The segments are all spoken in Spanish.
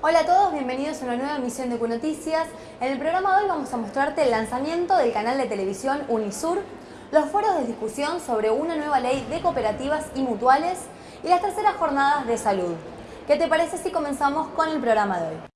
Hola a todos, bienvenidos a una nueva emisión de Q-Noticias. En el programa de hoy vamos a mostrarte el lanzamiento del canal de televisión Unisur, los foros de discusión sobre una nueva ley de cooperativas y mutuales y las terceras jornadas de salud. ¿Qué te parece si comenzamos con el programa de hoy?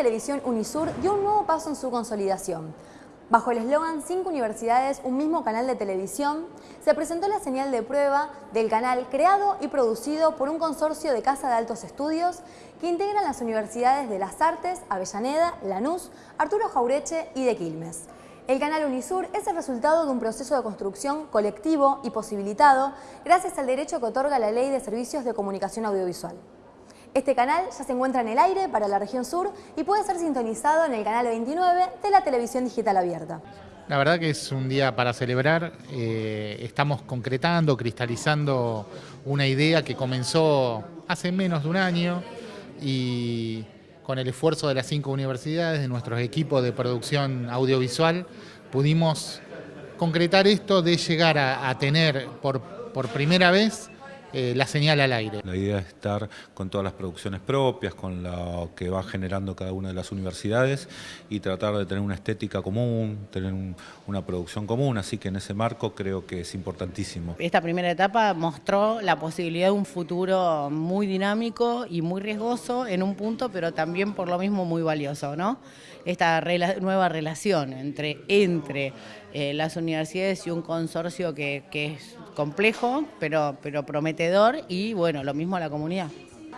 Televisión Unisur dio un nuevo paso en su consolidación. Bajo el eslogan Cinco universidades, un mismo canal de televisión, se presentó la señal de prueba del canal creado y producido por un consorcio de Casa de Altos Estudios que integran las universidades de Las Artes, Avellaneda, Lanús, Arturo Jaureche y de Quilmes. El canal Unisur es el resultado de un proceso de construcción colectivo y posibilitado gracias al derecho que otorga la Ley de Servicios de Comunicación Audiovisual. Este canal ya se encuentra en el aire para la región sur y puede ser sintonizado en el canal 29 de la televisión digital abierta. La verdad que es un día para celebrar. Eh, estamos concretando, cristalizando una idea que comenzó hace menos de un año y con el esfuerzo de las cinco universidades, de nuestros equipos de producción audiovisual, pudimos concretar esto de llegar a, a tener por, por primera vez eh, la señal al aire. La idea es estar con todas las producciones propias, con lo que va generando cada una de las universidades y tratar de tener una estética común, tener un, una producción común, así que en ese marco creo que es importantísimo. Esta primera etapa mostró la posibilidad de un futuro muy dinámico y muy riesgoso en un punto, pero también por lo mismo muy valioso, ¿no? Esta rela nueva relación entre, entre eh, las universidades y un consorcio que, que es complejo, pero, pero prometedor y bueno, lo mismo a la comunidad.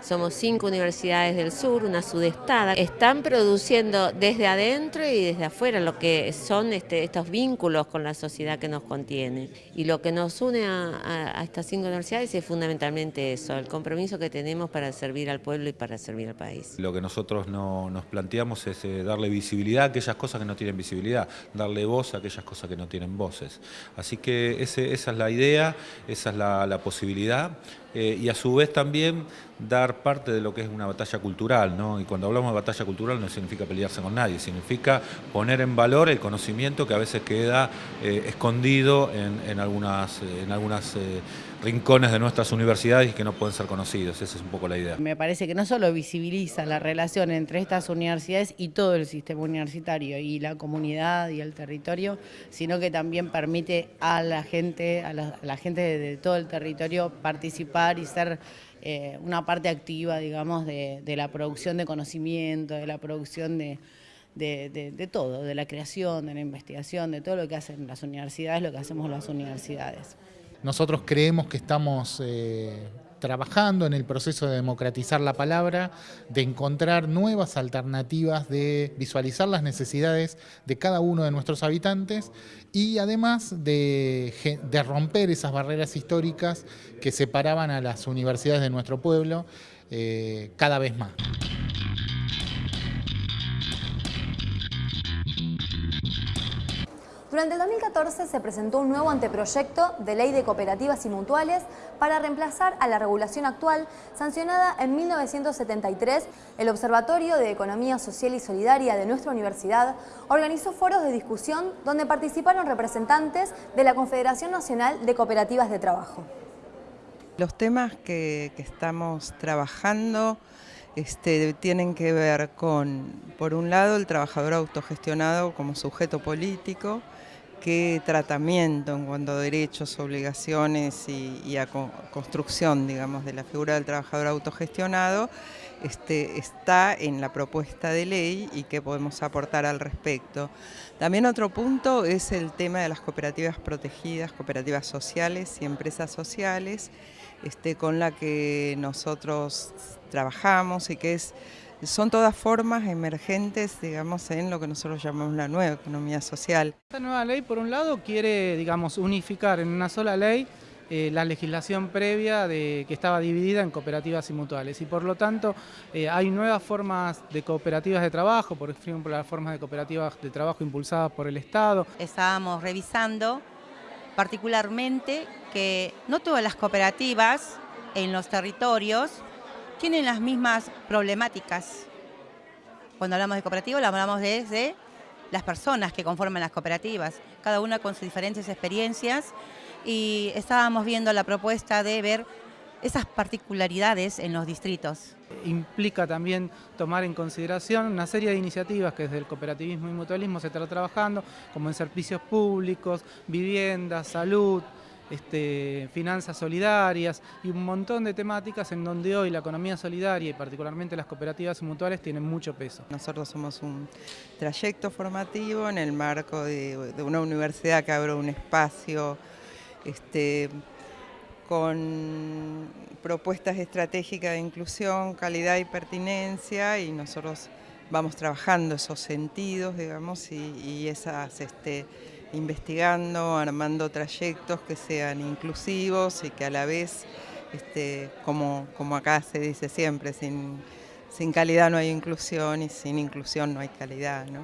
Somos cinco universidades del sur, una sudestada. Están produciendo desde adentro y desde afuera lo que son este, estos vínculos con la sociedad que nos contiene. Y lo que nos une a, estas cinco universidades es fundamentalmente eso, el compromiso que tenemos para servir al pueblo y para servir al país. Lo que nosotros no, nos planteamos es eh, darle visibilidad a aquellas cosas que no tienen visibilidad, darle voz a aquellas cosas que no tienen voces. Así que esa es la idea, esa es la, la posibilidad. Eh, y a su vez también dar parte de lo que es una batalla cultural, ¿no? Y cuando hablamos de batalla cultural no significa pelearse con nadie, significa poner en valor el conocimiento que a veces queda eh, escondido en, en, algunas, en algunas eh, rincones de nuestras universidades que no pueden ser conocidos, esa es un poco la idea. Me parece que no solo visibiliza la relación entre estas universidades y todo el sistema universitario y la comunidad y el territorio, sino que también permite a la gente, a la, gente de, todo el territorio participar y ser eh, una parte activa, digamos, de, de, la producción de conocimiento, de la producción de, de, todo, de la creación, de la investigación, de todo lo que hacen las universidades, lo que hacemos las universidades. Nosotros creemos que estamos eh, trabajando en el proceso de democratizar la palabra, de encontrar nuevas alternativas, de visualizar las necesidades de cada uno de nuestros habitantes y además de, romper esas barreras históricas que separaban a las universidades de nuestro pueblo eh, cada vez más. Durante el 2014 se presentó un nuevo anteproyecto de ley de cooperativas y mutuales para reemplazar a la regulación actual sancionada en 1973. El Observatorio de Economía Social y Solidaria de nuestra universidad organizó foros de discusión donde participaron representantes de la Confederación Nacional de Cooperativas de Trabajo. Los temas que, estamos trabajando este, tienen que ver con, por un lado, el trabajador autogestionado como sujeto político, qué tratamiento en cuanto a derechos, obligaciones y, a construcción, digamos, de la figura del trabajador autogestionado este, está en la propuesta de ley y qué podemos aportar al respecto. También otro punto es el tema de las cooperativas protegidas, cooperativas sociales y empresas sociales, este, con la que nosotros trabajamos y que es son todas formas emergentes, digamos, en lo que nosotros llamamos la nueva economía social. Esta nueva ley, por un lado, quiere, digamos, unificar en una sola ley eh, la legislación previa de, que estaba dividida en cooperativas y mutuales y por lo tanto eh, hay nuevas formas de cooperativas de trabajo, por ejemplo las formas de cooperativas de trabajo impulsadas por el Estado. Estábamos revisando particularmente que no todas las cooperativas en los territorios tienen las mismas problemáticas. Cuando hablamos de cooperativas, hablamos desde las personas que conforman las cooperativas, cada una con sus diferentes experiencias y estábamos viendo la propuesta de ver esas particularidades en los distritos. Implica también tomar en consideración una serie de iniciativas que desde el cooperativismo y mutualismo se está trabajando, como en servicios públicos, vivienda, salud, este, finanzas solidarias y un montón de temáticas en donde hoy la economía solidaria y particularmente las cooperativas mutuales tienen mucho peso. Nosotros somos un trayecto formativo en el marco de, una universidad que abre un espacio este, con propuestas estratégicas de inclusión, calidad y pertinencia y nosotros vamos trabajando esos sentidos, digamos, y, esas este, investigando, armando trayectos que sean inclusivos y que a la vez, este, como, como acá se dice siempre, sin, calidad no hay inclusión y sin inclusión no hay calidad. ¿no?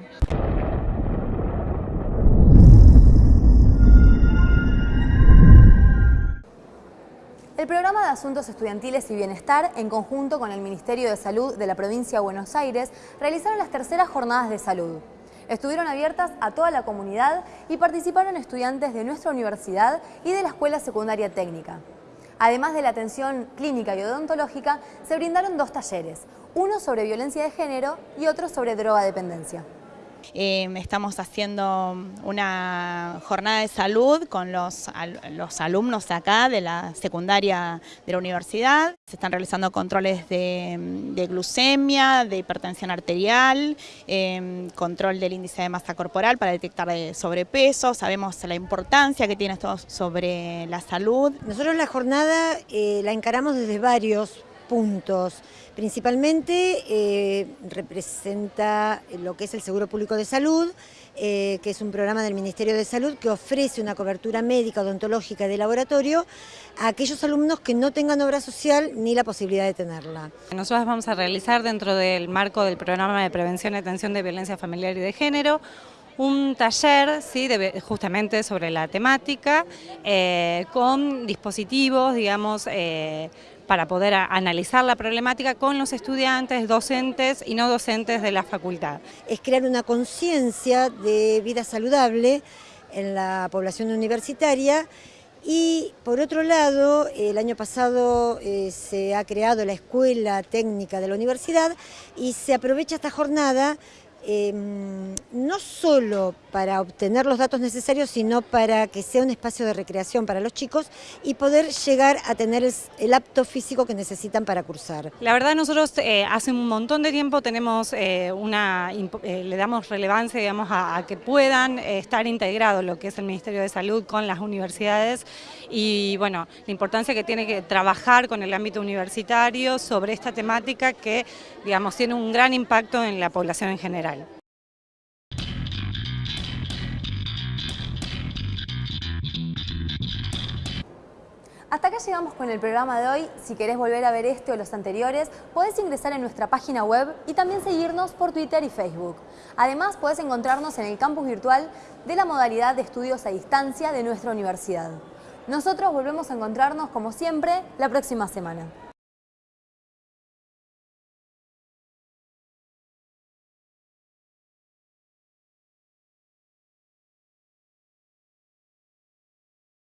El programa de Asuntos Estudiantiles y Bienestar, en conjunto con el Ministerio de Salud de la provincia de Buenos Aires, realizaron las terceras jornadas de salud. Estuvieron abiertas a toda la comunidad y participaron estudiantes de nuestra universidad y de la Escuela Secundaria Técnica. Además de la atención clínica y odontológica, se brindaron dos talleres, uno sobre violencia de género y otro sobre drogadependencia. Em, estamos haciendo una jornada de salud con los, los alumnos acá de la secundaria de la universidad. Se están realizando controles de, glucemia, de hipertensión arterial, em, control del índice de masa corporal para detectar sobrepeso. Sabemos la importancia que tiene esto sobre la salud. Nosotros la jornada eh, la encaramos desde varios puntos. Principalmente eh, representa lo que es el Seguro Público de Salud, eh, que es un programa del Ministerio de Salud que ofrece una cobertura médica, odontológica de laboratorio a aquellos alumnos que no tengan obra social ni la posibilidad de tenerla. Nosotros vamos a realizar dentro del marco del programa de prevención y atención de violencia familiar y de género un taller ¿sí? justamente sobre la temática eh, con dispositivos, digamos, para poder analizar la problemática con los estudiantes, docentes y no docentes de la facultad. Es crear una conciencia de vida saludable en la población universitaria y por otro lado, el año pasado eh, se ha creado la Escuela Técnica de la Universidad y se aprovecha esta jornada Em, no solo para obtener los datos necesarios, sino para que sea un espacio de recreación para los chicos y poder llegar a tener el, apto físico que necesitan para cursar. La verdad nosotros eh, hace un montón de tiempo tenemos eh, una, eh, le damos relevancia digamos, a, que puedan estar integrados lo que es el Ministerio de Salud con las universidades y bueno, la importancia que tiene que trabajar con el ámbito universitario sobre esta temática que digamos, tiene un gran impacto en la población en general. Hasta acá llegamos con el programa de hoy. Si querés volver a ver este o los anteriores, podés ingresar en nuestra página web y también seguirnos por Twitter y Facebook. Además, podés encontrarnos en el campus virtual de la modalidad de estudios a distancia de nuestra universidad. Nosotros volvemos a encontrarnos, como siempre, la próxima semana.